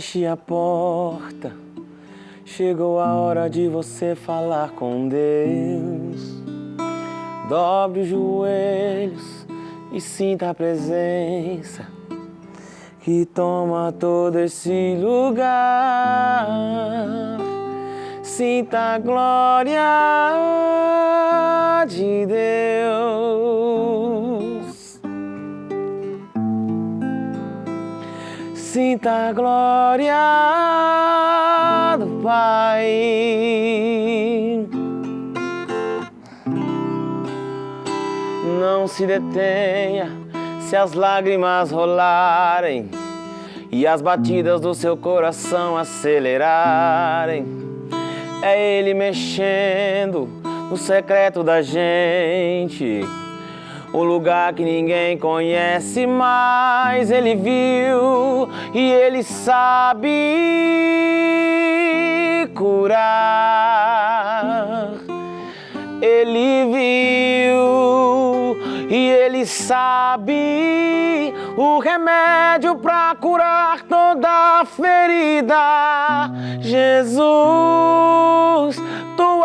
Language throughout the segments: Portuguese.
feche a porta. Chegou a hora de você falar com Deus. Dobre os joelhos e sinta a presença que toma todo esse lugar. Sinta a glória de Deus. Sinta a glória do Pai. Não se detenha se as lágrimas rolarem e as batidas do seu coração acelerarem. É Ele mexendo no secreto da gente. Um lugar que ninguém conhece, mas Ele viu e Ele sabe curar. Ele viu e Ele sabe o remédio para curar toda ferida. Jesus,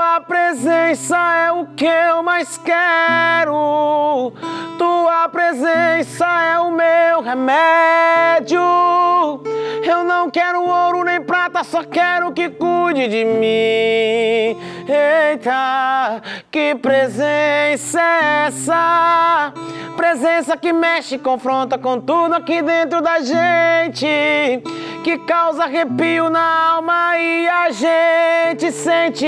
tua presença é o que eu mais quero. Tua presença é o meu remédio. Eu não quero ouro nem prata, só quero que cuide de mim. Eita, que presença é essa? Presença que mexe, confronta com tudo aqui dentro da gente, que causa arrepio na alma e a gente sente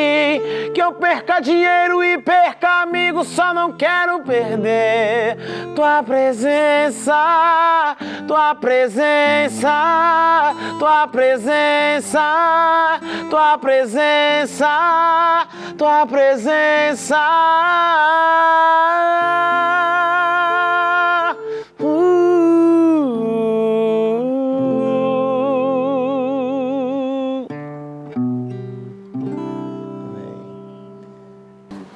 que eu perca dinheiro e perca amigos, só não quero perder tua presença, tua presença, tua presença, tua presença, tua presença.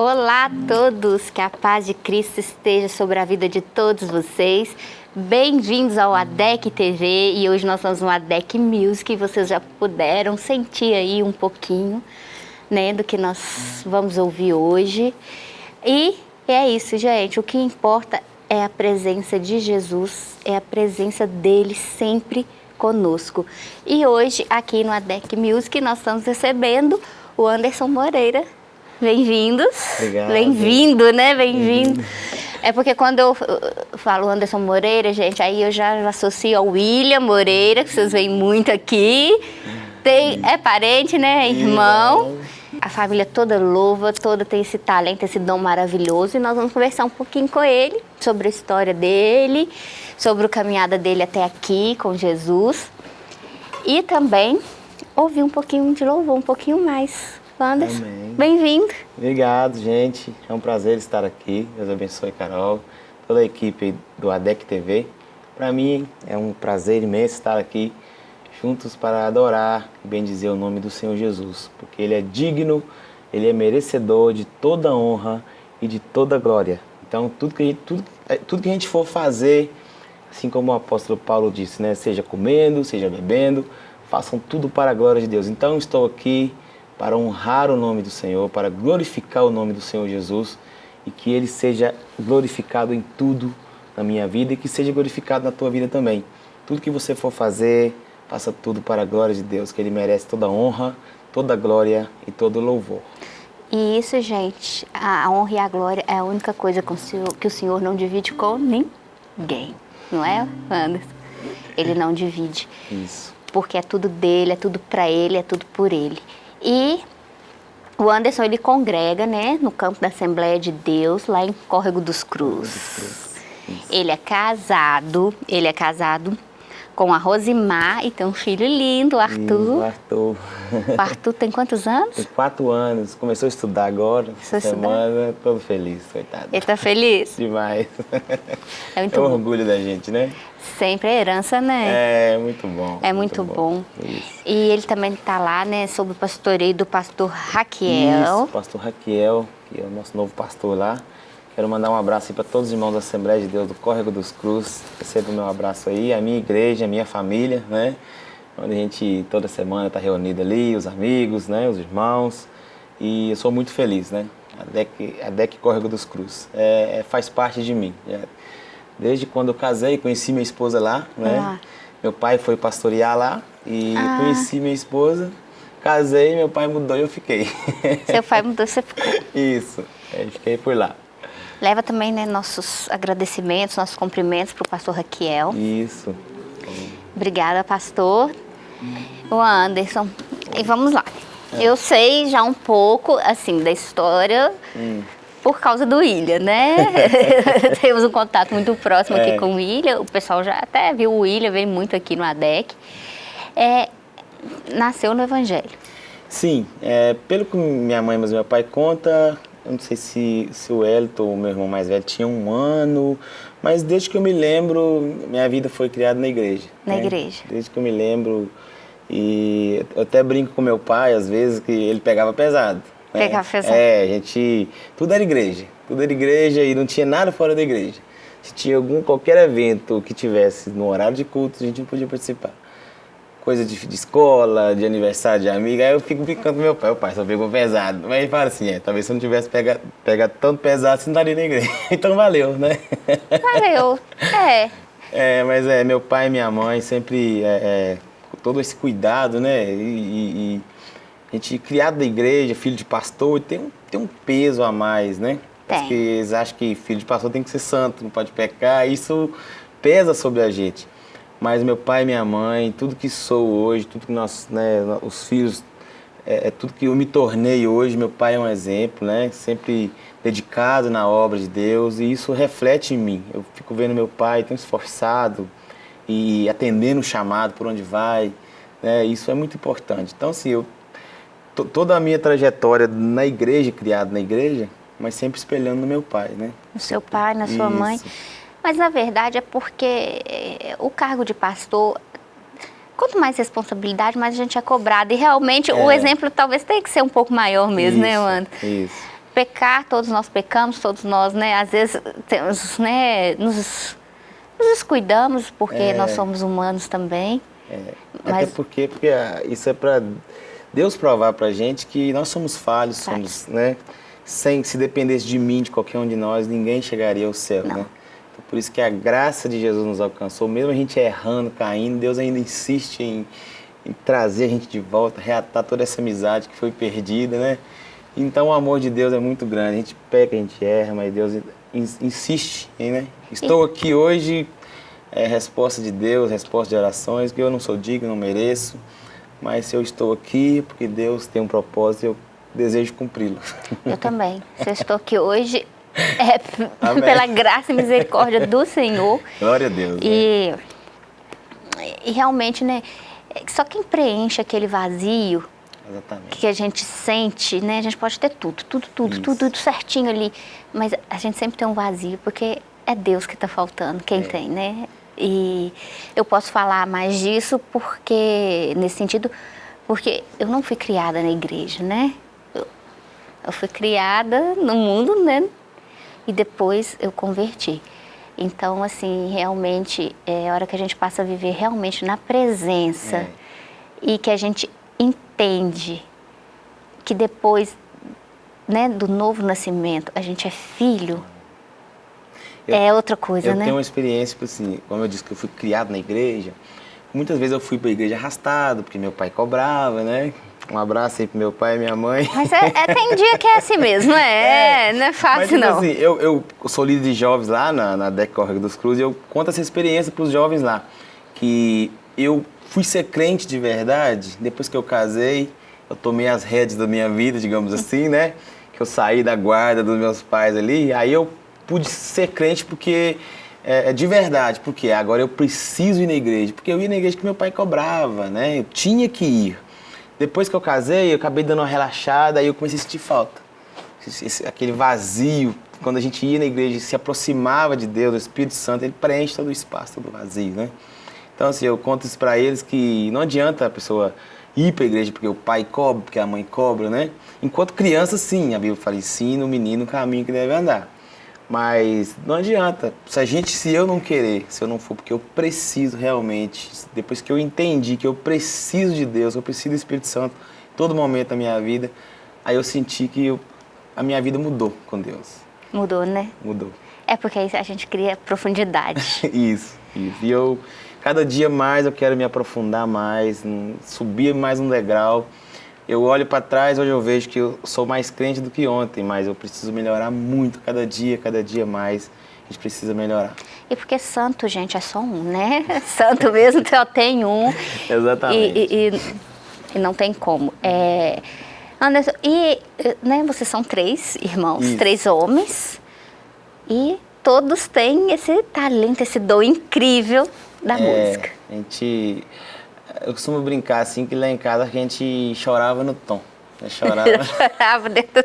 Olá a todos, que a paz de Cristo esteja sobre a vida de todos vocês. Bem-vindos ao ADEC TV e hoje nós estamos no ADEC Music. Vocês já puderam sentir aí um pouquinho né, do que nós vamos ouvir hoje. E é isso, gente. O que importa é a presença de Jesus, é a presença dele sempre conosco. E hoje, aqui no ADEC Music, nós estamos recebendo o Anderson Moreira, Bem-vindos. Obrigado. Bem-vindo, né? Bem-vindo. É porque quando eu falo Anderson Moreira, gente, aí eu já associo ao William Moreira, que vocês veem muito aqui. Tem, é parente, né? Irmão. A família toda louva, toda tem esse talento, esse dom maravilhoso. E nós vamos conversar um pouquinho com ele sobre a história dele, sobre a caminhada dele até aqui com Jesus. E também ouvir um pouquinho de louvor, um pouquinho mais Anderson. Bem-vindo. Obrigado, gente. É um prazer estar aqui. Deus abençoe, Carol, toda a equipe do ADEC TV. Para mim é um prazer imenso estar aqui juntos para adorar e bendizer o nome do Senhor Jesus, porque Ele é digno, Ele é merecedor de toda honra e de toda glória. Então, tudo que a gente, tudo, é, tudo que a gente for fazer, assim como o apóstolo Paulo disse, né? seja comendo, seja bebendo, façam tudo para a glória de Deus. Então, estou aqui para honrar o nome do Senhor, para glorificar o nome do Senhor Jesus e que Ele seja glorificado em tudo na minha vida e que seja glorificado na tua vida também. Tudo que você for fazer, faça tudo para a glória de Deus, que Ele merece toda honra, toda glória e todo louvor. E isso, gente, a honra e a glória é a única coisa que o Senhor não divide com ninguém, não é, Anderson? Ele não divide. Isso. Porque é tudo dele, é tudo para ele, é tudo por ele. E o Anderson, ele congrega, né, no campo da Assembleia de Deus, lá em Córrego dos Cruz. Ele é casado, ele é casado com a Rosimar e tem um filho lindo, o Arthur. o Arthur. O Arthur tem quantos anos? Tem quatro anos, começou a estudar agora, Começou essa semana, todo feliz, coitado. Ele tá feliz? Demais. É muito é um bom. orgulho da gente, né? Sempre é herança, né? É, muito bom. É muito, bom. E ele também tá lá, né, sob o pastoreio do pastor Raquiel. Isso, pastor Raquiel, que é o nosso novo pastor lá. Quero mandar um abraço para todos os irmãos da Assembleia de Deus do Córrego dos Cruz. Receba o meu abraço aí, a minha igreja, a minha família, né? Onde a gente toda semana está reunido ali, os amigos, né? Os irmãos. E eu sou muito feliz, né? A DEC, a DEC Córrego dos Cruz. É, é, faz parte de mim. É, desde quando eu casei, conheci minha esposa lá, né? Ah. Meu pai foi pastorear lá e ah. conheci minha esposa. Casei, meu pai mudou e eu fiquei. Seu pai mudou, você ficou. Isso, eu fiquei por lá. Leva também né, nossos agradecimentos, nossos cumprimentos para o pastor Raquiel. Isso. Obrigada, pastor. O Anderson. E vamos lá. É. Eu sei já um pouco, assim, da história hum. por causa do William, né? Temos um contato muito próximo é. aqui com o William. O pessoal já até viu o William, vem muito aqui no ADEC. É, nasceu no Evangelho. Sim, é, pelo que minha mãe e meu pai conta, eu não sei se, se o Elton, meu irmão mais velho, tinha um ano, mas desde que eu me lembro, minha vida foi criada na igreja. Na né? igreja. Desde que eu me lembro. E eu até brinco com meu pai, às vezes, que ele pegava pesado. Né? Pegava pesado. É, a gente. Tudo era igreja. Tudo era igreja e não tinha nada fora da igreja. Se tinha algum, qualquer evento que tivesse no horário de culto, a gente não podia participar coisa de, de, escola, de aniversário de amiga, aí eu fico brincando com meu pai, o pai só pegou pesado. Mas ele fala assim, é, talvez se eu não tivesse pegado, pegado tanto pesado, você não estaria na igreja. Então valeu, né? Valeu, é. É, mas é, meu pai e minha mãe sempre, é, é, todo esse cuidado, né? E, e, e, a gente criado da igreja, filho de pastor, tem um, tem um peso a mais, né? Tem. Porque eles acham que filho de pastor tem que ser santo, não pode pecar, isso pesa sobre a gente mas meu pai e minha mãe, tudo que sou hoje, tudo que nós, né, os filhos, é, é, tudo que eu me tornei hoje, meu pai é um exemplo, né, sempre dedicado na obra de Deus e isso reflete em mim. Eu fico vendo meu pai tão esforçado e atendendo o chamado por onde vai, né, isso é muito importante. Então, assim, eu, toda a minha trajetória na igreja, criado na igreja, mas sempre espelhando no meu pai, né? No seu pai, na sua isso. mãe. Mas na verdade é porque eh, o cargo de pastor, quanto mais responsabilidade, mais a gente é cobrado. E realmente é. o exemplo talvez tenha que ser um pouco maior mesmo, né, isso, né, Wanda? Isso. Pecar, todos nós pecamos, todos nós, né, às vezes temos, né, nos, nos descuidamos porque é. nós somos humanos também. É. Mas... Até porque, porque isso é para Deus provar para gente que nós somos falhos, somos, né? Sem, se dependesse de mim, de qualquer um de nós, ninguém chegaria ao céu, Não. né? Por isso que a graça de Jesus nos alcançou, mesmo a gente errando, caindo, Deus ainda insiste em, em trazer a gente de volta, reatar toda essa amizade que foi perdida, né? Então o amor de Deus é muito grande. A gente peca, a gente erra, mas Deus insiste, né? Estou aqui hoje, é resposta de Deus, resposta de orações, que eu não sou digno, não mereço, mas eu estou aqui porque Deus tem um propósito, eu desejo cumpri-lo. Eu também. Se eu estou aqui hoje, é, pela graça e misericórdia do Senhor. Glória a Deus. E, né? e realmente, né? Só quem preenche aquele vazio Exatamente. que a gente sente, né? A gente pode ter tudo, tudo, tudo, tudo, tudo certinho ali. Mas a gente sempre tem um vazio, porque é Deus que está faltando, quem é. tem, né? E eu posso falar mais disso porque, nesse sentido, porque eu não fui criada na igreja, né? Eu, eu fui criada no mundo, né? E depois eu converti. Então, assim, realmente é a hora que a gente passa a viver realmente na presença é. e que a gente entende que depois né, do novo nascimento a gente é filho, eu, é outra coisa, eu né? Eu tenho uma experiência, tipo assim, como eu disse que eu fui criado na igreja, muitas vezes eu fui para a igreja arrastado, porque meu pai cobrava, né? Um abraço aí pro meu pai e minha mãe. Mas é, é, tem dia que é assim mesmo, é, é não é fácil mas, tipo não. Assim, eu, eu sou líder de jovens lá na, na DEC dos Cruz e eu conto essa experiência para os jovens lá. Que eu fui ser crente de verdade depois que eu casei, eu tomei as rédeas da minha vida, digamos assim, né? Que eu saí da guarda dos meus pais ali, aí eu pude ser crente porque é, é, de verdade, porque agora eu preciso ir na igreja, porque eu ia na igreja que meu pai cobrava, né? Eu tinha que ir. Depois que eu casei, eu acabei dando uma relaxada e eu comecei a sentir falta. Esse, aquele vazio, quando a gente ia na igreja e se aproximava de Deus, do Espírito Santo, ele preenche todo o espaço, todo o vazio, né? Então, assim, eu conto isso para eles que não adianta a pessoa ir para a igreja porque o pai cobra, porque a mãe cobra, né? Enquanto criança, sim, a Bíblia fala, ensina o menino o caminho que deve andar. Mas não adianta. Se a gente, se eu não querer, se eu não for, porque eu preciso realmente, depois que eu entendi que eu preciso de Deus, eu preciso do Espírito Santo, todo momento da minha vida, aí eu senti que eu, a minha vida mudou com Deus. Mudou, né? Mudou. É porque aí a gente cria profundidade. isso, isso. E eu, cada dia mais, eu quero me aprofundar mais, subir mais um degrau. Eu olho para trás, hoje eu vejo que eu sou mais crente do que ontem, mas eu preciso melhorar muito, cada dia, cada dia mais. A gente precisa melhorar. E porque santo, gente, é só um, né? Santo mesmo só tem um. Exatamente. E, e, e, e, não tem como. É, Anderson, e né, vocês são três irmãos, Isso. três homens, e todos têm esse talento, esse dom incrível da é, música. A gente eu costumo brincar assim que lá em casa a gente chorava no tom. Né? Chorava. chorava dentro.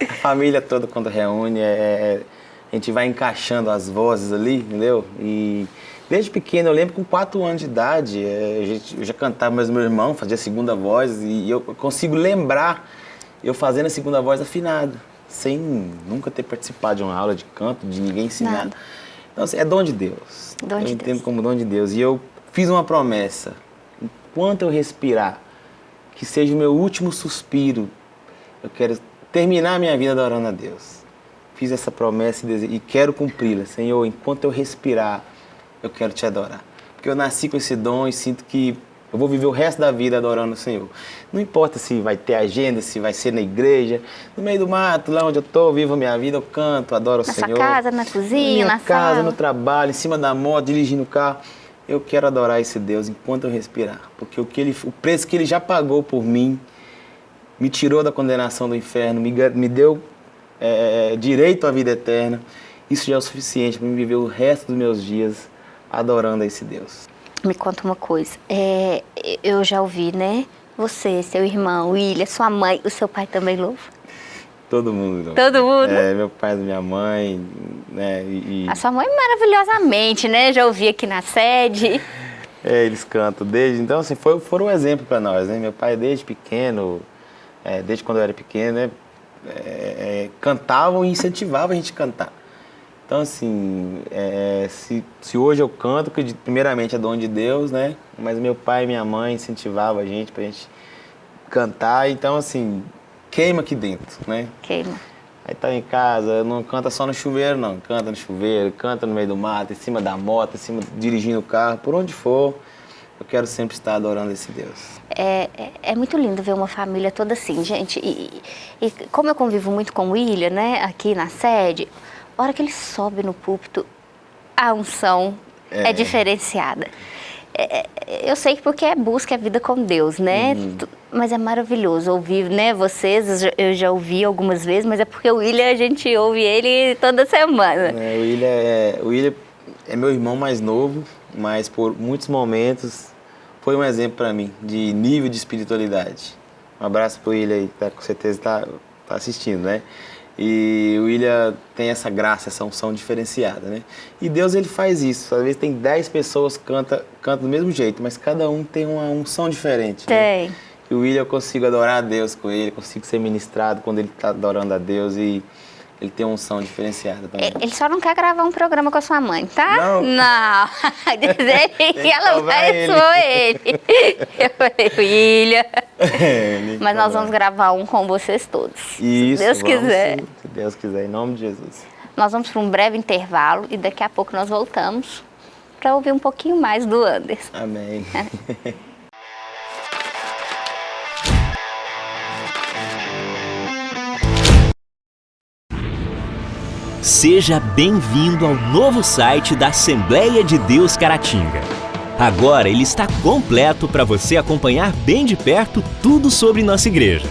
A família toda quando reúne, é, é, a gente vai encaixando as vozes ali, entendeu? E desde pequeno, eu lembro com 4 anos de idade, é, eu já cantava, mas meu irmão fazia a segunda voz e eu consigo lembrar eu fazendo a segunda voz afinada, sem nunca ter participado de uma aula de canto, de ninguém ensinar. Nada. Então, assim, é dom de Deus. Dom eu de entendo Deus. como dom de Deus. E eu fiz uma promessa enquanto eu respirar, que seja o meu último suspiro, eu quero terminar a minha vida adorando a Deus. Fiz essa promessa e quero cumpri-la. Senhor, enquanto eu respirar, eu quero te adorar. Porque eu nasci com esse dom e sinto que eu vou viver o resto da vida adorando o Senhor. Não importa se vai ter agenda, se vai ser na igreja, no meio do mato, lá onde eu estou, vivo a minha vida, eu canto, adoro o na Senhor. Na casa, na cozinha, na, na casa, no trabalho, em cima da moto, dirigindo o carro eu quero adorar esse Deus enquanto eu respirar, porque o, que ele, o preço que ele já pagou por mim me tirou da condenação do inferno, me, me deu é, é, direito à vida eterna. Isso já é o suficiente para me viver o resto dos meus dias adorando a esse Deus. Me conta uma coisa, é, eu já ouvi, né? Você, seu irmão, William, sua mãe, o seu pai também louva? Todo mundo. Todo mundo? É, meu pai e minha mãe, né? E, A sua mãe maravilhosamente, né? Já ouvi aqui na sede. É, eles cantam desde... Então, assim, foi, foram um exemplo para nós, né? Meu pai, desde pequeno, é, desde quando eu era pequeno, né? É, é cantavam e incentivavam a gente a cantar. Então, assim, é, se, se hoje eu canto, que primeiramente é dom de Deus, né? Mas meu pai e minha mãe incentivavam a gente pra gente cantar. Então, assim, queima aqui dentro, né? Queima. Aí tá em casa, não canta só no chuveiro, não. Canta no chuveiro, canta no meio do mato, em cima da moto, em cima, dirigindo o carro, por onde for. Eu quero sempre estar adorando esse Deus. É, é, é muito lindo ver uma família toda assim, gente. E, e, como eu convivo muito com o William, né, aqui na sede, a hora que ele sobe no púlpito, a unção é, é diferenciada. É, é, eu sei que porque é busca a vida com Deus, né? Uhum. Mas é maravilhoso ouvir, né? Vocês, eu já ouvi algumas vezes, mas é porque o William, a gente ouve ele toda semana. É, o, William é, o William é meu irmão mais novo, mas por muitos momentos foi um exemplo para mim de nível de espiritualidade. Um abraço pro William aí, que tá, com certeza está tá assistindo, né? E o William tem essa graça, essa unção diferenciada, né? E Deus, ele faz isso. Às vezes tem 10 pessoas que cantam canta do mesmo jeito, mas cada um tem uma unção diferente. Né? Tem. Né? E o William, eu consigo adorar a Deus com ele, consigo ser ministrado quando ele está adorando a Deus e ele tem uma unção diferenciada também. Ele só não quer gravar um programa com a sua mãe, tá? Não. Não. Dizer que ela vai expor ele. Eu falei, filha. É, Mas nós vamos gravar um com vocês todos. Isso, se Deus vamos, quiser. Se Deus quiser, em nome de Jesus. Nós vamos para um breve intervalo e daqui a pouco nós voltamos para ouvir um pouquinho mais do Anderson. Amém. Seja bem-vindo ao novo site da Assembleia de Deus Caratinga. Agora ele está completo para você acompanhar bem de perto tudo sobre nossa igreja.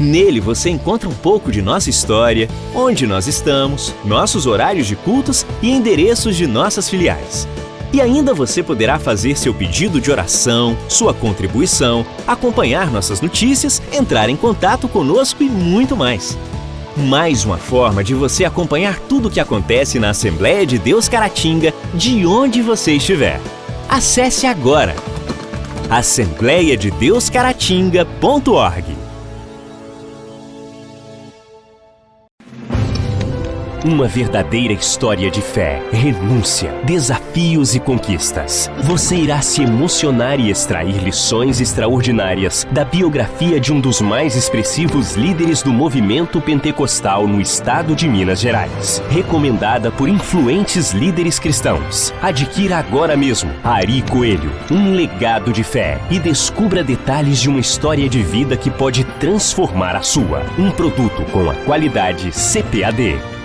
Nele você encontra um pouco de nossa história, onde nós estamos, nossos horários de cultos e endereços de nossas filiais. E ainda você poderá fazer seu pedido de oração, sua contribuição, acompanhar nossas notícias, entrar em contato conosco e muito mais. Mais uma forma de você acompanhar tudo o que acontece na Assembleia de Deus Caratinga, de onde você estiver. Acesse agora assembleiadedeuscaratinga.org Uma verdadeira história de fé, renúncia, desafios e conquistas. Você irá se emocionar e extrair lições extraordinárias da biografia de um dos mais expressivos líderes do movimento pentecostal no estado de Minas Gerais. Recomendada por influentes líderes cristãos. Adquira agora mesmo Ari Coelho, um legado de fé e descubra detalhes de uma história de vida que pode transformar a sua. Um produto com a qualidade CPAD.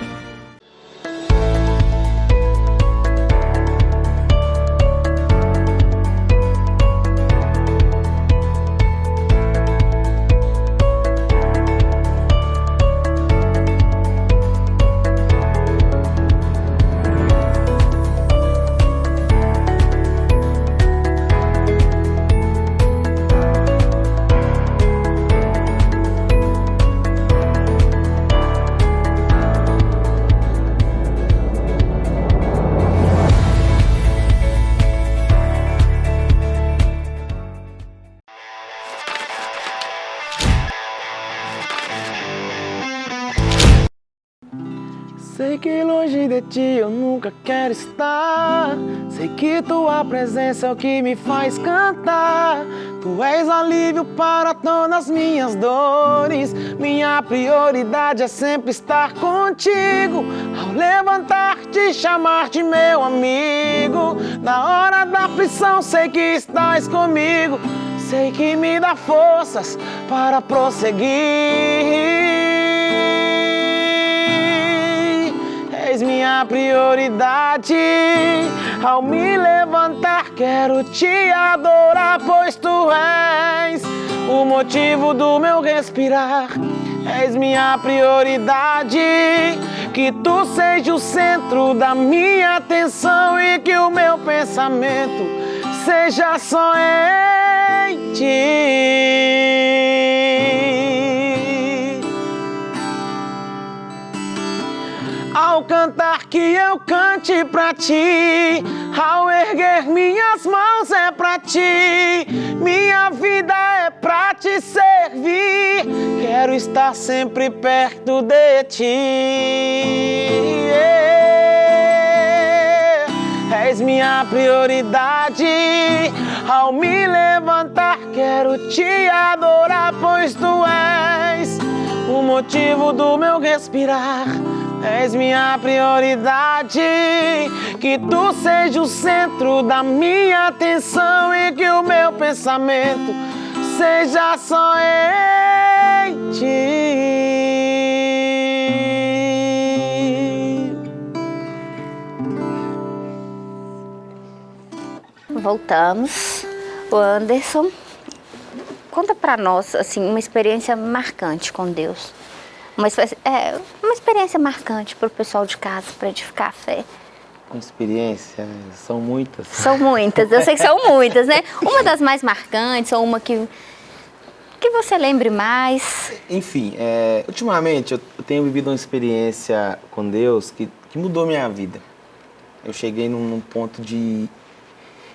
De ti eu nunca quero estar. Sei que tua presença é o que me faz cantar. Tu és alívio para todas as minhas dores. Minha prioridade é sempre estar contigo. Ao levantar te chamar de meu amigo. Na hora da aflição sei que estás comigo. Sei que me dá forças para prosseguir minha prioridade. Ao me levantar, quero te adorar, pois tu és o motivo do meu respirar. És minha prioridade. Que tu seja o centro da minha atenção e que o meu pensamento seja só em ti. Ao cantar que eu cante pra ti, ao erguer minhas mãos é pra ti, minha vida é pra te servir. Quero estar sempre perto de ti. És minha prioridade. Ao me levantar, quero te adorar, pois tu és o motivo do meu respirar. És minha prioridade, que tu seja o centro da minha atenção e que o meu pensamento seja só em ti. Voltamos. O Anderson, conta para nós assim uma experiência marcante com Deus uma, é, uma experiência marcante para o pessoal de casa, para edificar a fé. Uma experiência, são muitas. São muitas, eu sei que são muitas, né? Uma das mais marcantes, ou uma que, que você lembre mais. Enfim, é, ultimamente eu tenho vivido uma experiência com Deus que, que mudou minha vida. Eu cheguei num, num ponto de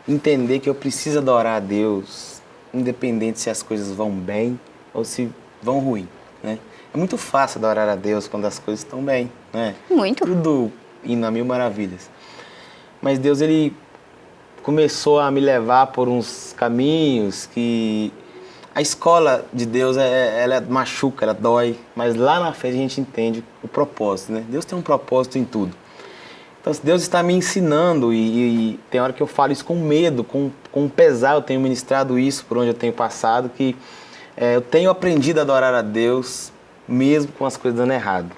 entender que eu preciso adorar a Deus, independente se as coisas vão bem ou se vão ruim, né? É muito fácil adorar a Deus quando as coisas estão bem, né? Muito. Tudo indo a mil maravilhas. Mas Deus, Ele começou a me levar por uns caminhos que... A escola de Deus, é, é, ela machuca, ela dói, mas lá na frente a gente entende o propósito, né? Deus tem um propósito em tudo. Então, Deus está me ensinando e, e tem hora que eu falo isso com medo, com, com pesar, eu tenho ministrado isso por onde eu tenho passado, que é, eu tenho aprendido a adorar a Deus mesmo com as coisas dando errado.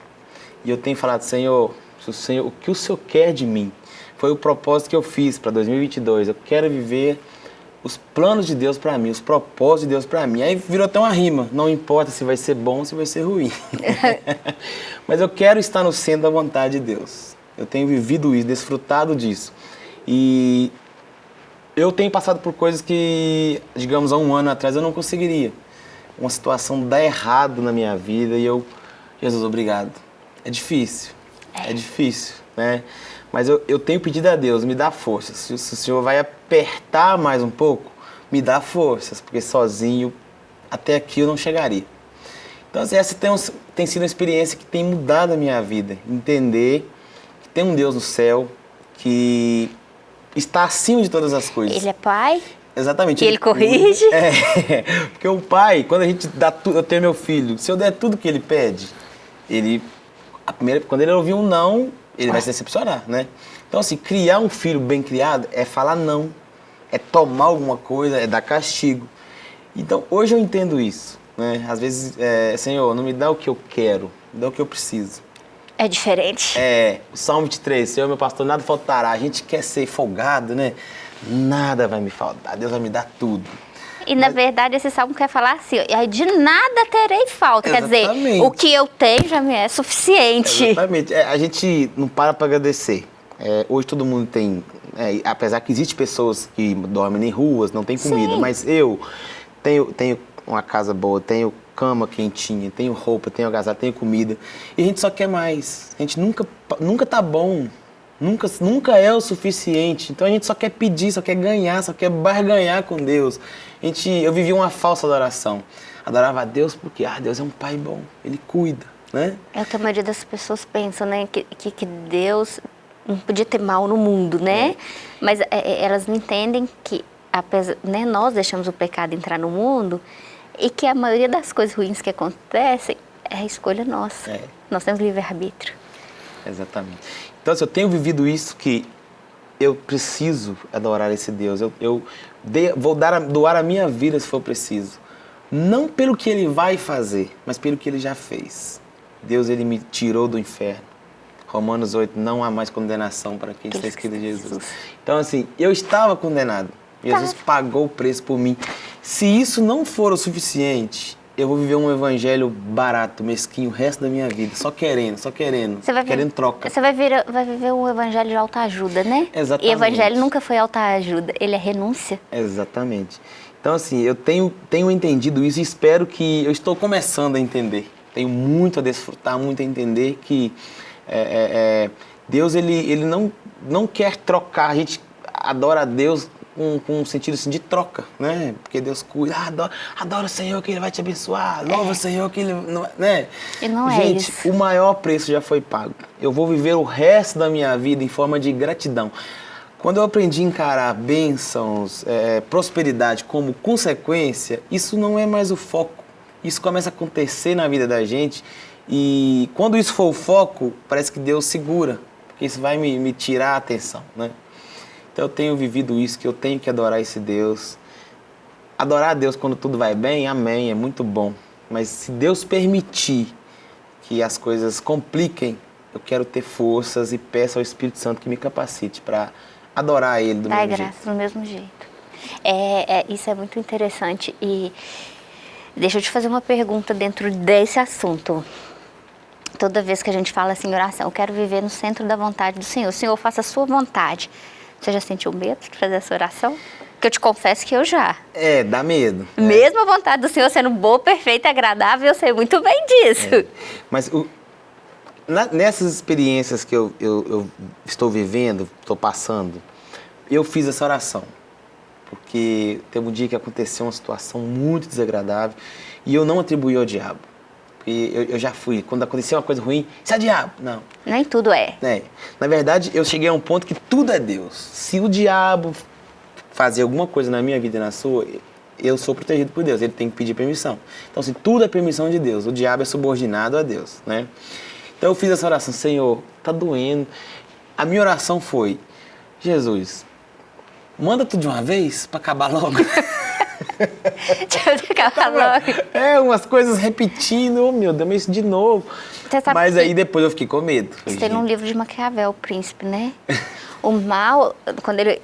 E eu tenho falado, Senhor, Senhor, o que o Senhor quer de mim? Foi o propósito que eu fiz para 2022. Eu quero viver os planos de Deus para mim, os propósitos de Deus para mim. Aí virou até uma rima, não importa se vai ser bom ou se vai ser ruim. Mas eu quero estar no centro da vontade de Deus. Eu tenho vivido isso, desfrutado disso. E eu tenho passado por coisas que, digamos, há um ano atrás eu não conseguiria uma situação dá errado na minha vida e eu, Jesus, obrigado. É difícil, é, é difícil, né? Mas eu, eu tenho pedido a Deus, me dá forças. Se, se o Senhor vai apertar mais um pouco, me dá forças, porque sozinho até aqui eu não chegaria. Então, assim, essa tem, tem sido uma experiência que tem mudado a minha vida. Entender que tem um Deus no céu que está acima de todas as coisas. Ele é pai? Exatamente. E ele corrige? É, porque o pai, quando a gente dá tudo, eu tenho meu filho, se eu der tudo que ele pede, ele, a primeira, quando ele ouvir um não, ele vai se decepcionar, né? Então, assim, criar um filho bem criado é falar não, é tomar alguma coisa, é dar castigo. Então, hoje eu entendo isso, né? Às vezes, é, Senhor, não me dá o que eu quero, me dá o que eu preciso. É diferente. É, o Salmo 23, Senhor, meu pastor, nada faltará. A gente quer ser folgado, né? Nada vai me faltar, Deus vai me dar tudo. E na verdade esse salmo quer falar assim, de nada terei falta. Exatamente. Quer dizer, o que eu tenho já me é suficiente. Exatamente. É, a gente não para para agradecer. É, hoje todo mundo tem, é, apesar que existe pessoas que dormem em ruas, não tem comida, Sim. mas eu tenho, tenho uma casa boa, tenho cama quentinha, tenho roupa, tenho agasalho, tenho comida. E a gente só quer mais. A gente nunca, nunca tá bom. Nunca, nunca é o suficiente. Então a gente só quer pedir, só quer ganhar, só quer barganhar com Deus. A gente, eu vivi uma falsa adoração. Adorava a Deus porque, ah, Deus é um pai bom, Ele cuida, né? É o que a maioria das pessoas pensam, né? Que, que, que Deus não podia ter mal no mundo, né? Mas é, é, elas não entendem que apesar, né, nós deixamos o pecado entrar no mundo e que a maioria das coisas ruins que acontecem é a escolha nossa. É. Nós temos livre-arbítrio. Exatamente. Então, assim, eu tenho vivido isso que eu preciso adorar esse Deus. Eu, eu dei- vou dar, doar a minha vida se for preciso. Não pelo que ele vai fazer, mas pelo que ele já fez. Deus, ele me tirou do inferno. Romanos 8, não há mais condenação para quem está escrito em Jesus. Então, assim, eu estava condenado. Jesus pagou o preço por mim. Se isso não for o suficiente, eu vou viver um evangelho barato, mesquinho, o resto da minha vida. Só querendo, só querendo. Você vai querendo troca. Você vai, vir, vai viver um evangelho de autoajuda, né? Exatamente. E evangelho nunca foi autoajuda, ele é renúncia. Exatamente. Então, assim, eu tenho, tenho entendido isso e espero que... Eu estou começando a entender. Tenho muito a desfrutar, muito a entender que é, é, é, Deus, ele, ele não, não quer trocar. A gente adora a Deus com, com um sentido assim, de troca, né? Porque Deus cuida. Ah, adora, adora o Senhor que Ele vai te abençoar. Louva o Senhor que Ele... Não, né? E não é gente, isso. o maior preço já foi pago. Eu vou viver o resto da minha vida em forma de gratidão. Quando eu aprendi a encarar bênçãos, é, prosperidade como consequência, isso não é mais o foco. Isso começa a acontecer na vida da gente e quando isso for o foco, parece que Deus segura, porque isso vai me, me tirar a atenção, né? Então eu tenho vivido isso, que eu tenho que adorar esse Deus. Adorar a Deus quando tudo vai bem, amém, é muito bom. Mas se Deus permitir que as coisas compliquem, eu quero ter forças e peço ao Espírito Santo que me capacite para adorar Ele do Dai mesmo graças jeito. do mesmo jeito. É, é, isso é muito interessante. E deixa eu te fazer uma pergunta dentro desse assunto. Toda vez que a gente fala assim, oração, eu quero viver no centro da vontade do Senhor. Senhor, faça a sua vontade. Você já sentiu medo de fazer essa oração? Que eu te confesso que eu já. É, dá medo. né? Mesmo a vontade do Senhor sendo boa, perfeita e agradável, eu sei muito bem disso. Mas o- na- nessas experiências que eu, eu- eu estou vivendo, estou passando, eu fiz essa oração. Porque teve um dia que aconteceu uma situação muito desagradável e eu não atribuí ao diabo. Porque eu, eu já fui, quando aconteceu uma coisa ruim, isso é diabo. Não. Nem tudo é. É. Na verdade, eu cheguei a um ponto que tudo é Deus. Se o diabo fazer alguma coisa na minha vida e na sua, eu sou protegido por Deus. Ele tem que pedir permissão. Então, se tudo é permissão de Deus, o diabo é subordinado a Deus, né? Então, eu fiz essa oração, Senhor, tá doendo. A minha oração foi, Jesus, manda tudo de uma vez para acabar logo. Deixa eu acabar logo. é, umas coisas repetindo, oh meu Deus, mas isso de novo. Mas aí depois eu fiquei com medo. Isso tem num "Gente, livro de Maquiavel, o príncipe, né? O mal, quando ele.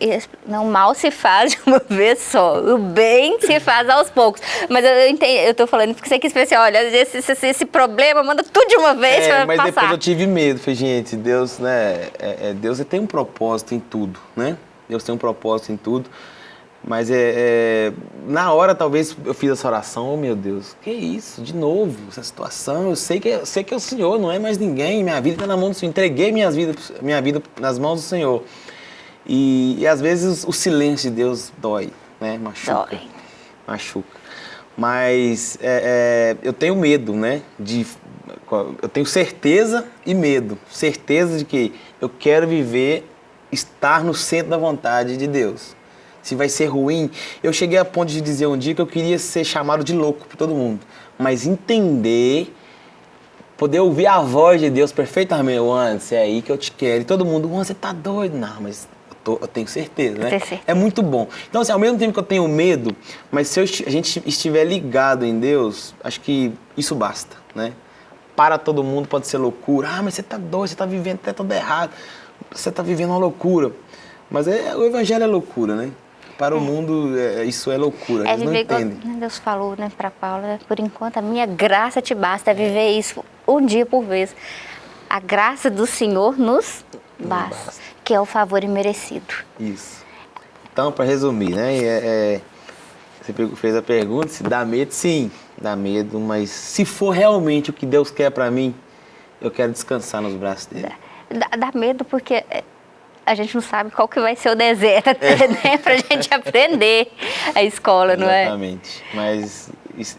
Não, o mal se faz de uma vez só. O bem se faz aos poucos. Mas eu, eu entendo, eu tô falando porque você quis pensar, olha, esse, esse, esse problema, manda tudo de uma vez É, pra mas passar. depois eu tive medo. Falei, gente, Deus, né? é- é, Deus tem um propósito em tudo, né? Deus tem um propósito em tudo. Mas é, é, na hora, talvez, eu fiz essa oração, oh meu Deus, que isso, de novo, essa situação, eu sei que, é- eu sei que é o Senhor, não é mais ninguém, minha vida está na mão do Senhor, entreguei minhas vida, minha vida nas mãos do Senhor. E, e às vezes o silêncio de Deus dói, né? Machuca. Dói. Machuca. Mas é, é, eu tenho medo, né? De, eu tenho certeza e medo. Certeza de que eu quero viver, estar no centro da vontade de Deus. Se vai ser ruim, eu cheguei a ponto de dizer um dia que eu queria ser chamado de louco por todo mundo. Mas entender, poder ouvir a voz de Deus perfeitamente, Juan, é aí que eu te quero. E todo mundo, Juan, você tá doido? Não, mas eu tenho certeza, né? certeza. É muito bom. Então, assim, ao mesmo tempo que eu tenho medo, mas se eu, a gente estiver ligado em Deus, acho que isso basta, né? Para todo mundo pode ser loucura. Ah, mas você tá doido, você tá vivendo até tudo errado. Você tá vivendo uma loucura. Mas é, o evangelho é loucura, né? Para é. o mundo, é, isso é loucura, é eles não entendem. Igual Deus falou né, para Paulo, né, por enquanto a minha graça te basta, é viver isso um dia por vez. A graça do Senhor nos basta. basta que é o favor imerecido. Isso. Então, para resumir, né? É, é, você fez a pergunta, se dá medo, sim, dá medo, mas se for realmente o que Deus quer para mim, eu quero descansar nos braços dele. Dá, dá, medo porque é, a gente não sabe qual que vai ser o deserto até, é. né? Pra gente aprender a escola, não é? Exatamente. Mas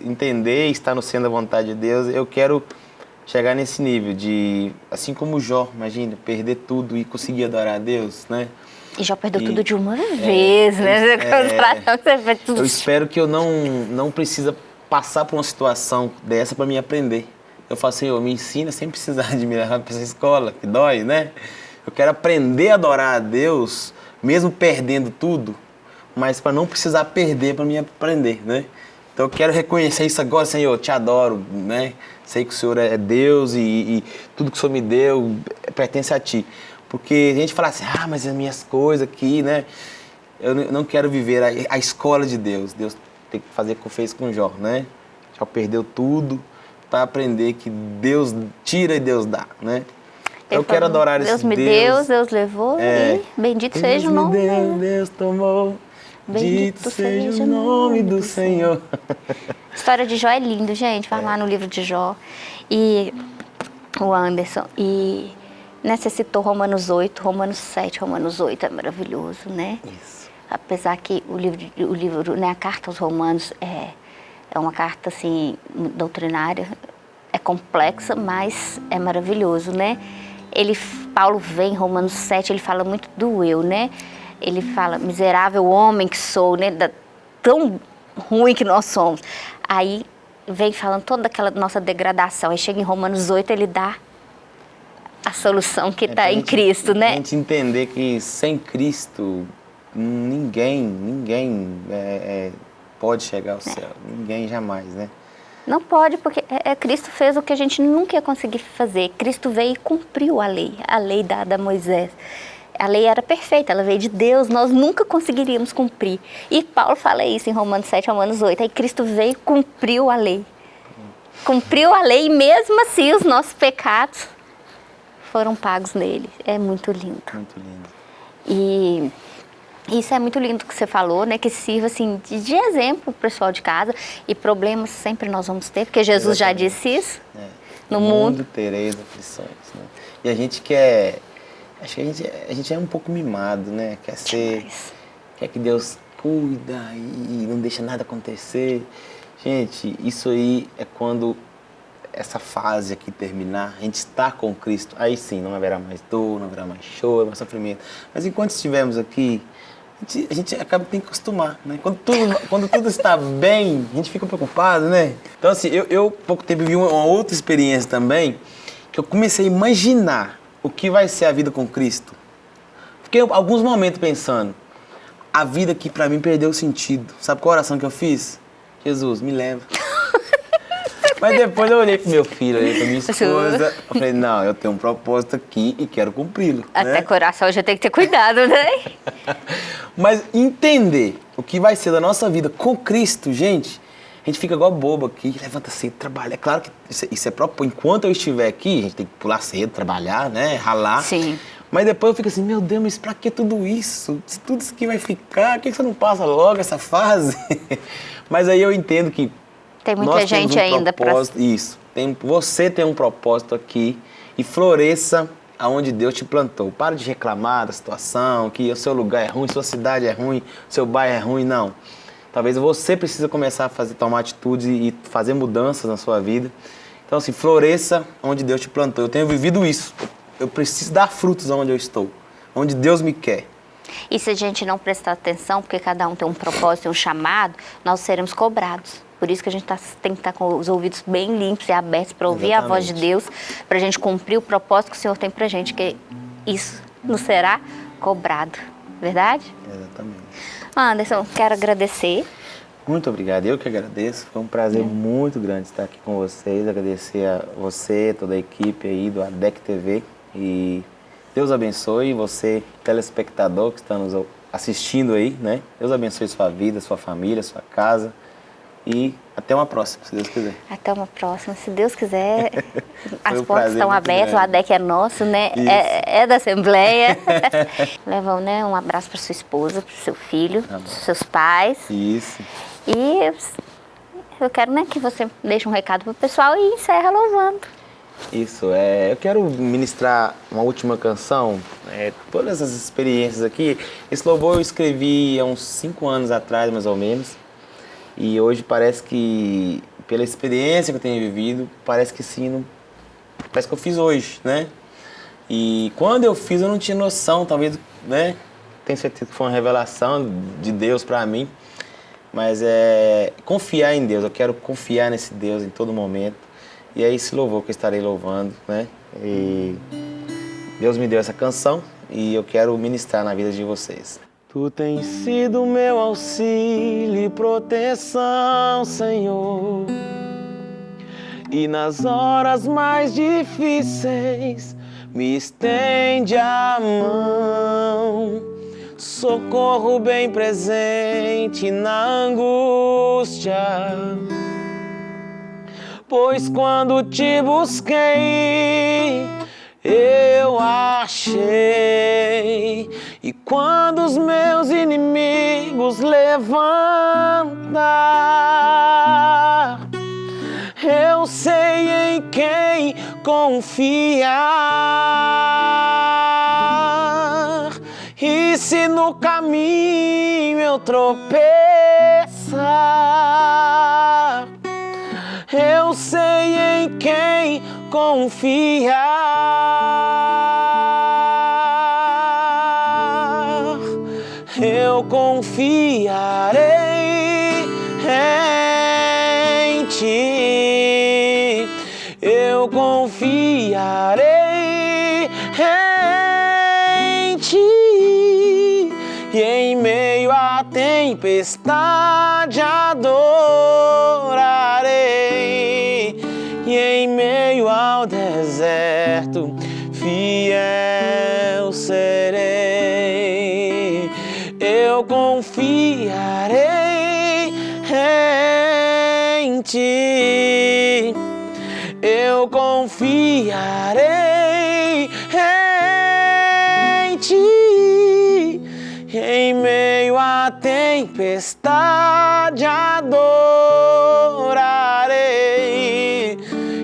entender, estar no centro da vontade de Deus, eu quero chegar nesse nível de, assim como Jó, imagina, perder tudo e conseguir adorar a Deus, né? E Jó perdeu e, tudo de uma é, vez, né? É, eu espero que eu não, não precisa passar por uma situação dessa para me aprender. Eu falo assim, eu me ensina sem precisar de me levar para essa escola, que dói, né? Eu quero aprender a adorar a Deus, mesmo perdendo tudo, mas para não precisar perder para me aprender, né? Então eu quero reconhecer isso agora, Senhor, eu te adoro, né? Sei que o Senhor é Deus e, e tudo que o Senhor me deu pertence a Ti. Porque a gente fala assim, ah, mas as minhas coisas aqui, né? Eu não quero viver a, a escola de Deus. Deus tem que fazer o que fez com Jó, né? Jó perdeu tudo para aprender que Deus tira e Deus dá, né? Eu, quero adorar Deus esse me Deus. Deus, Deus levou é, e bendito seja o nome. Deus, Deus tomou. Bendito seja o nome do Senhor. História de Jó é lindo, gente. Vai é. lá no livro de Jó. E o Anderson. E necessitou Romanos 8, Romanos 7, Romanos 8 é maravilhoso, né? Isso. Apesar que o livro, o livro né, a carta aos Romanos é, é uma carta assim doutrinária, é complexa, mas é maravilhoso, né? Ele, Paulo vem em Romanos 7, ele fala muito do eu, né? ele fala, miserável homem que sou, né? Da, tão ruim que nós somos. Aí vem falando toda aquela nossa degradação. Aí chega em Romanos 8, ele dá a solução que está é em Cristo, né? A gente entender que sem Cristo ninguém, ninguém é, é, pode chegar ao é. céu. Ninguém jamais, né? Não pode, porque é, é, Cristo fez o que a gente nunca ia conseguir fazer. Cristo veio e cumpriu a lei, a lei dada a Moisés a lei era perfeita, ela veio de Deus, nós nunca conseguiríamos cumprir. E Paulo fala isso em Romanos 7, Romanos 8, aí Cristo veio e cumpriu a lei. Cumpriu a lei e mesmo assim os nossos pecados foram pagos nele. É muito lindo. Muito lindo. E isso é muito lindo que você falou, né? Que sirva assim de, exemplo para o pessoal de casa. E problemas sempre nós vamos ter, porque Jesus Exatamente. já disse isso. É. No, no mundo, mundo tereis aflições. Né? E a gente quer Acho que a gente, a gente é um pouco mimado, né? Quer ser. Quer que Deus cuida e não deixa nada acontecer. Gente, isso aí é quando essa fase aqui terminar, a gente está com Cristo, aí sim, não haverá mais dor, não haverá mais choro, mais sofrimento. Mas enquanto estivermos aqui, a gente, a gente acaba tem que acostumar, né? Quando tudo, quando tudo está bem, a gente fica preocupado, né? Então assim, eu, eu pouco tempo vi uma, uma outra experiência também, que eu comecei a imaginar o que vai ser a vida com Cristo. Fiquei alguns momentos pensando, a vida que para mim perdeu o sentido. Sabe qual oração que eu fiz? Jesus, me leva. Mas depois eu olhei pro meu filho, olhei pra minha esposa, eu falei, não, eu tenho um propósito aqui e quero cumpri-lo. Até né? coração já tem que ter cuidado, né? Mas entender o que vai ser da nossa vida com Cristo, gente, a gente fica igual bobo aqui, levanta cedo, trabalha. É claro que isso, é, isso é próprio. Enquanto eu estiver aqui, a gente tem que pular cedo, trabalhar, né? Ralar. Sim. Mas depois eu fico assim, meu Deus, mas pra que tudo isso? Tudo isso aqui vai ficar, por que você não passa logo essa fase? mas aí eu entendo que. Tem muita gente um ainda para. Isso. Tem, você tem um propósito aqui e floresça aonde Deus te plantou. Para de reclamar da situação, que o seu lugar é ruim, sua cidade é ruim, seu bairro é ruim, não Talvez você precisa começar a fazer, tomar atitudes e fazer mudanças na sua vida. Então, assim, floresça onde Deus te plantou. Eu tenho vivido isso. Eu preciso dar frutos onde eu estou, onde Deus me quer. E se a gente não prestar atenção, porque cada um tem um propósito um chamado, nós seremos cobrados. Por isso que a gente tá, tem que estar tá com os ouvidos bem limpos e abertos para ouvir Exatamente. a voz de Deus, para a gente cumprir o propósito que o Senhor tem para a gente, que isso nos será cobrado. Verdade? Exatamente. Anderson, quero agradecer. Muito obrigado, eu que agradeço. Foi um prazer é. muito grande estar aqui com vocês. Agradecer a você, toda a equipe aí do ADEC TV. E Deus abençoe você, telespectador que está nos assistindo aí, né? Deus abençoe sua vida, sua família, sua casa. E até uma próxima, se Deus quiser. Até uma próxima, se Deus quiser. As um portas estão abertas, grande. o ADEC é nosso, né? É, é, da Assembleia. Levão, né? Um abraço para sua esposa, para seu filho, para seus pais. Isso. E eu quero né, que você deixe um recado para o pessoal e encerra louvando. Isso, é, eu quero ministrar uma última canção, é, todas as experiências aqui. Esse louvor eu escrevi há uns cinco anos atrás, mais ou menos. E hoje parece que, pela experiência que eu tenho vivido, parece que sim, não, parece que eu fiz hoje, né? E quando eu fiz eu não tinha noção, talvez, né? Tenho certeza que foi uma revelação de Deus para mim. Mas é confiar em Deus, eu quero confiar nesse Deus em todo momento. E é esse louvor que eu estarei louvando, né? E Deus me deu essa canção e eu quero ministrar na vida de vocês. Tu tens sido meu auxílio e proteção, Senhor. E nas horas mais difíceis, me estende a mão. Socorro bem presente na angústia. Pois quando te busquei, eu achei. E quando os meus inimigos levantar, eu sei em quem confiar. E se no caminho eu tropeçar, eu sei em quem confiar. Eu confiarei em ti. Eu confiarei em ti. E em meio à tempestade adorarei e em meio ao deserto fiel Eu confiarei em ti. Eu confiarei em ti. Em meio à tempestade adorarei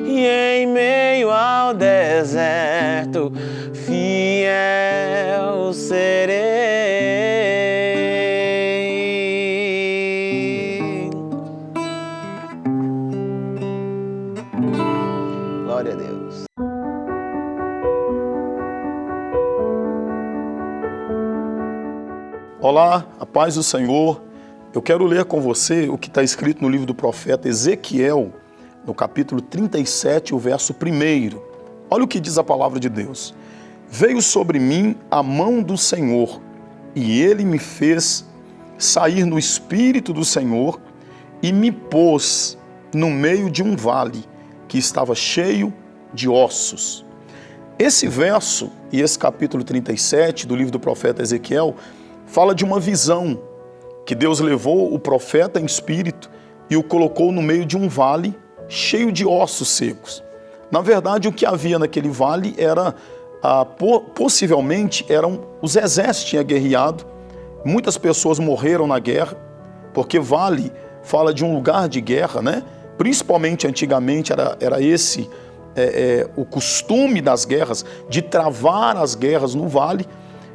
em meio ao deserto, fiel serei. Olá, a paz do Senhor. Eu quero ler com você o que está escrito no livro do profeta Ezequiel, no capítulo 37, o verso 1. Olha o que diz a palavra de Deus. Veio sobre mim a mão do Senhor, e ele me fez sair no espírito do Senhor e me pôs no meio de um vale que estava cheio de ossos. Esse verso e esse capítulo 37 do livro do profeta Ezequiel fala de uma visão que Deus levou o profeta em espírito e o colocou no meio de um vale cheio de ossos secos. Na verdade, o que havia naquele vale era, ah, possivelmente, eram os exércitos tinham guerreado, muitas pessoas morreram na guerra, porque vale fala de um lugar de guerra, né? Principalmente antigamente era, era esse é, é, o costume das guerras, de travar as guerras no vale,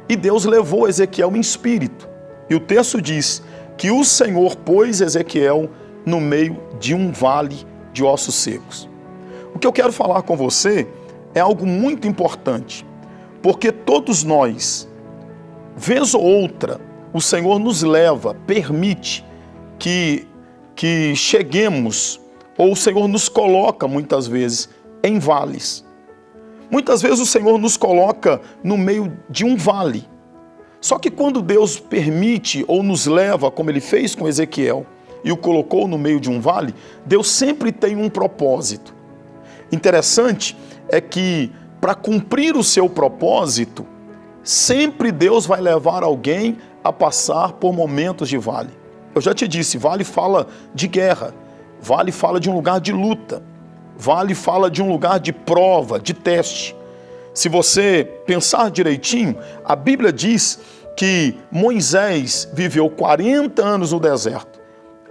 e Deus levou Ezequiel em espírito. E o texto diz que o Senhor pôs Ezequiel no meio de um vale de ossos secos. O que eu quero falar com você é algo muito importante, porque todos nós, vez ou outra, o Senhor nos leva, permite que, que cheguemos, ou o Senhor nos coloca muitas vezes em vales. Muitas vezes o Senhor nos coloca no meio de um vale. Só que quando Deus permite ou nos leva, como ele fez com Ezequiel, e o colocou no meio de um vale, Deus sempre tem um propósito. Interessante é que para cumprir o seu propósito, sempre Deus vai levar alguém a passar por momentos de vale. Eu já te disse, vale fala de guerra, vale fala de um lugar de luta, vale fala de um lugar de prova, de teste. Se você pensar direitinho, a Bíblia diz que Moisés viveu 40 anos no deserto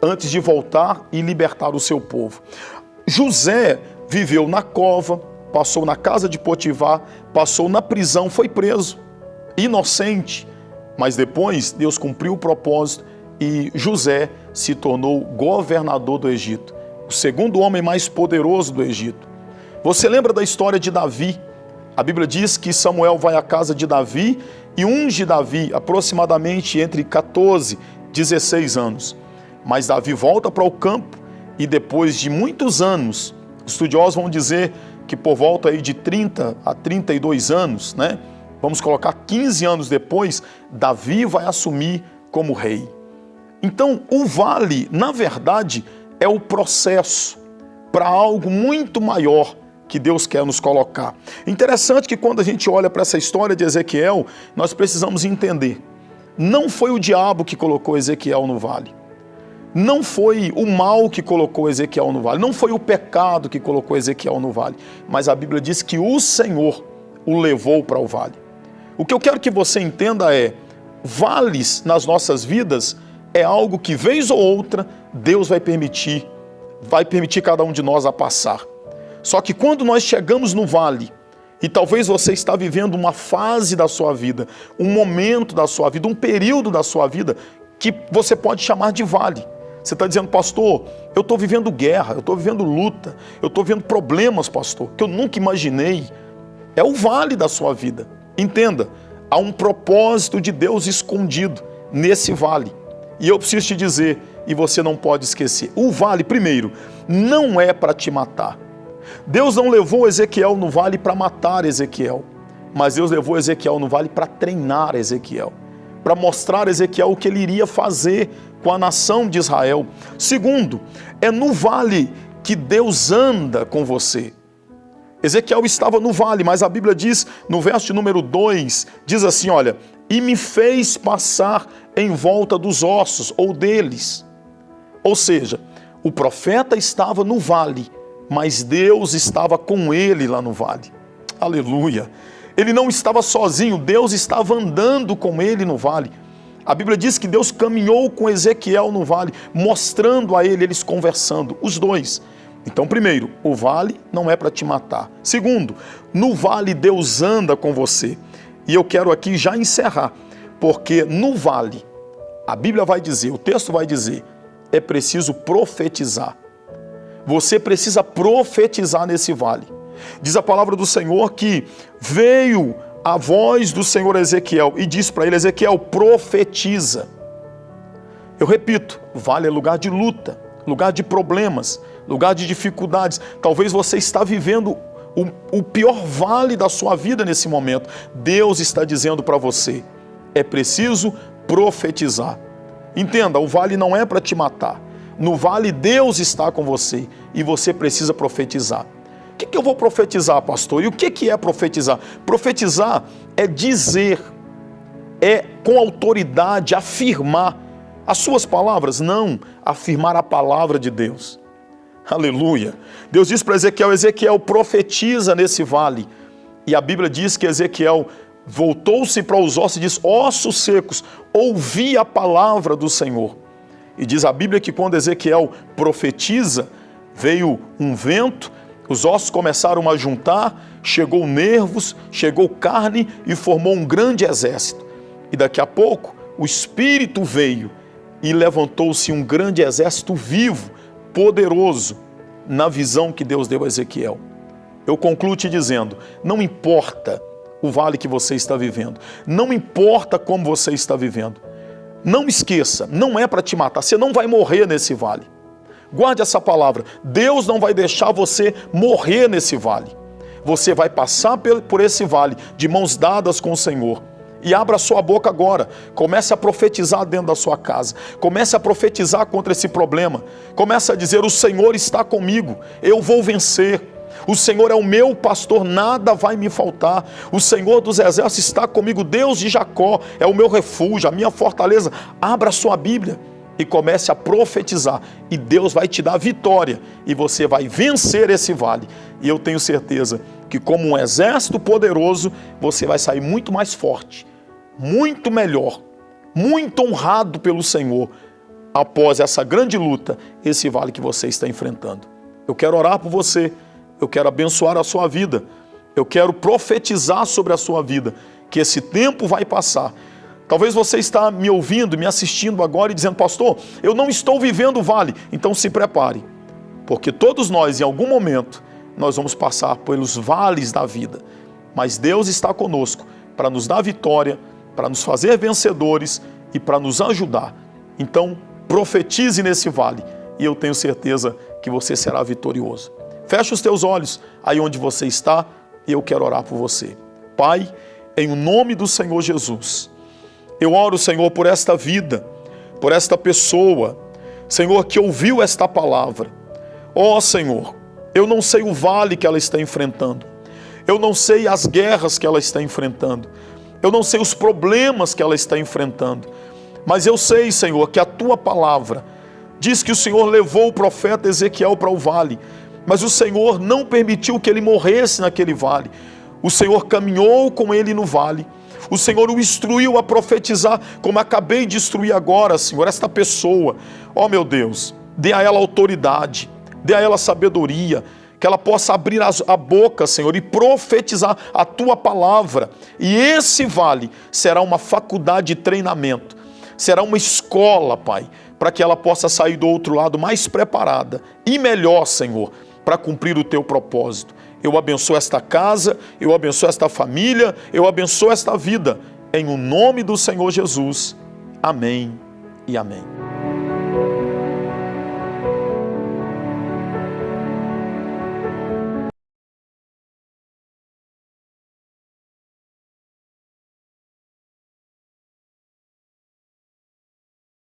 antes de voltar e libertar o seu povo. José viveu na cova, passou na casa de Potifar, passou na prisão, foi preso, inocente. Mas depois Deus cumpriu o propósito e José se tornou governador do Egito, o segundo homem mais poderoso do Egito. Você lembra da história de Davi? A Bíblia diz que Samuel vai à casa de Davi e unge Davi aproximadamente entre 14 e 16 anos. Mas Davi volta para o campo e depois de muitos anos, estudiosos vão dizer que por volta aí de 30 a 32 anos, né? Vamos colocar 15 anos depois, Davi vai assumir como rei. Então, o vale, na verdade, é o processo para algo muito maior que Deus quer nos colocar. Interessante que quando a gente olha para essa história de Ezequiel, nós precisamos entender. Não foi o diabo que colocou Ezequiel no vale. Não foi o mal que colocou Ezequiel no vale, não foi o pecado que colocou Ezequiel no vale, mas a Bíblia diz que o Senhor o levou para o vale. O que eu quero que você entenda é, vales nas nossas vidas é algo que vez ou outra Deus vai permitir, vai permitir cada um de nós a passar. Só que quando nós chegamos no vale, e talvez você está vivendo uma fase da sua vida, um momento da sua vida, um período da sua vida que você pode chamar de vale. Você está dizendo, pastor, eu estou vivendo guerra, eu estou vivendo luta, eu estou vivendo problemas, pastor, que eu nunca imaginei. É o vale da sua vida. Entenda, há um propósito de Deus escondido nesse vale. E eu preciso te dizer, e você não pode esquecer, o vale, primeiro, não é para te matar. Deus não levou Ezequiel no vale para matar Ezequiel, mas Deus levou Ezequiel no vale para treinar Ezequiel, para mostrar a Ezequiel o que ele iria fazer com a nação de Israel. Segundo, é no vale que Deus anda com você. Ezequiel estava no vale, mas a Bíblia diz, no verso número 2, diz assim, olha, e me fez passar em volta dos ossos, ou deles. Ou seja, o profeta estava no vale, mas Deus estava com ele lá no vale. Aleluia! Ele não estava sozinho, Deus estava andando com ele no vale. A Bíblia diz que Deus caminhou com Ezequiel no vale, mostrando a ele, eles conversando, os dois. Então, primeiro, o vale não é para te matar. Segundo, no vale Deus anda com você. E eu quero aqui já encerrar, porque no vale, a Bíblia vai dizer, o texto vai dizer, é preciso profetizar. Você precisa profetizar nesse vale. Diz a palavra do Senhor que veio a voz do Senhor Ezequiel e diz para ele, Ezequiel, profetiza. Eu repito, vale é lugar de luta, lugar de problemas, lugar de dificuldades. Talvez você está vivendo o, o pior vale da sua vida nesse momento. Deus está dizendo para você, é preciso profetizar. Entenda, o vale não é para te matar. No vale Deus está com você e você precisa profetizar. O que, que eu vou profetizar, pastor? E o que, que é profetizar? Profetizar é dizer, é com autoridade afirmar as suas palavras, não afirmar a palavra de Deus. Aleluia. Deus diz para Ezequiel, Ezequiel profetiza nesse vale. E a Bíblia diz que Ezequiel voltou-se para os ossos e diz, ossos secos, ouvi a palavra do Senhor. E diz a Bíblia que quando Ezequiel profetiza, veio um vento, os ossos começaram a juntar, chegou nervos, chegou carne e formou um grande exército. E daqui a pouco o Espírito veio e levantou-se um grande exército vivo, poderoso, na visão que Deus deu a Ezequiel. Eu concluo te dizendo: não importa o vale que você está vivendo, não importa como você está vivendo, não esqueça, não é para te matar, você não vai morrer nesse vale. Guarde essa palavra: Deus não vai deixar você morrer nesse vale. Você vai passar por esse vale de mãos dadas com o Senhor e abra sua boca agora. Comece a profetizar dentro da sua casa. Comece a profetizar contra esse problema. Comece a dizer: O Senhor está comigo, eu vou vencer. O Senhor é o meu pastor, nada vai me faltar. O Senhor dos exércitos está comigo, Deus de Jacó é o meu refúgio, a minha fortaleza. Abra sua Bíblia e comece a profetizar, e Deus vai te dar vitória, e você vai vencer esse vale. E eu tenho certeza que, como um exército poderoso, você vai sair muito mais forte, muito melhor, muito honrado pelo Senhor após essa grande luta, esse vale que você está enfrentando. Eu quero orar por você, eu quero abençoar a sua vida, eu quero profetizar sobre a sua vida, que esse tempo vai passar. Talvez você está me ouvindo, me assistindo agora e dizendo, pastor, eu não estou vivendo o vale. Então se prepare, porque todos nós, em algum momento, nós vamos passar pelos vales da vida. Mas Deus está conosco para nos dar vitória, para nos fazer vencedores e para nos ajudar. Então, profetize nesse vale e eu tenho certeza que você será vitorioso. Feche os teus olhos aí onde você está e eu quero orar por você. Pai, em nome do Senhor Jesus, eu oro, Senhor, por esta vida, por esta pessoa, Senhor, que ouviu esta palavra. Ó oh, Senhor, eu não sei o vale que ela está enfrentando. Eu não sei as guerras que ela está enfrentando. Eu não sei os problemas que ela está enfrentando. Mas eu sei, Senhor, que a tua palavra diz que o Senhor levou o profeta Ezequiel para o vale, mas o Senhor não permitiu que ele morresse naquele vale. O Senhor caminhou com ele no vale. O Senhor o instruiu a profetizar, como acabei de instruir agora, Senhor, esta pessoa. Ó oh, meu Deus, dê a ela autoridade dê a ela sabedoria, que ela possa abrir a boca, Senhor, e profetizar a tua palavra. E esse vale será uma faculdade de treinamento, será uma escola, Pai, para que ela possa sair do outro lado mais preparada e melhor, Senhor, para cumprir o teu propósito. Eu abençoo esta casa, eu abençoo esta família, eu abençoo esta vida. Em o nome do Senhor Jesus. Amém e amém.